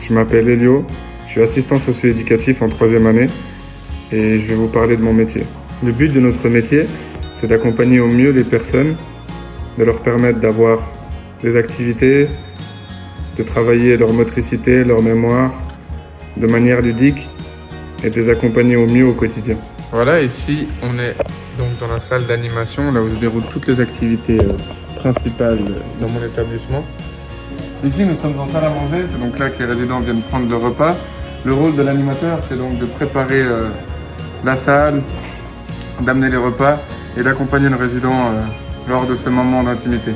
je m'appelle Elio, je suis assistant socio-éducatif en troisième année et je vais vous parler de mon métier. Le but de notre métier, c'est d'accompagner au mieux les personnes, de leur permettre d'avoir des activités, de travailler leur motricité, leur mémoire, de manière ludique et de les accompagner au mieux au quotidien. Voilà, ici on est donc dans la salle d'animation, là où se déroulent toutes les activités euh, principales dans mon établissement. Ici nous sommes en salle à manger, c'est donc là que les résidents viennent prendre le repas. Le rôle de l'animateur, c'est donc de préparer euh, la salle, d'amener les repas et d'accompagner le résident euh, lors de ce moment d'intimité.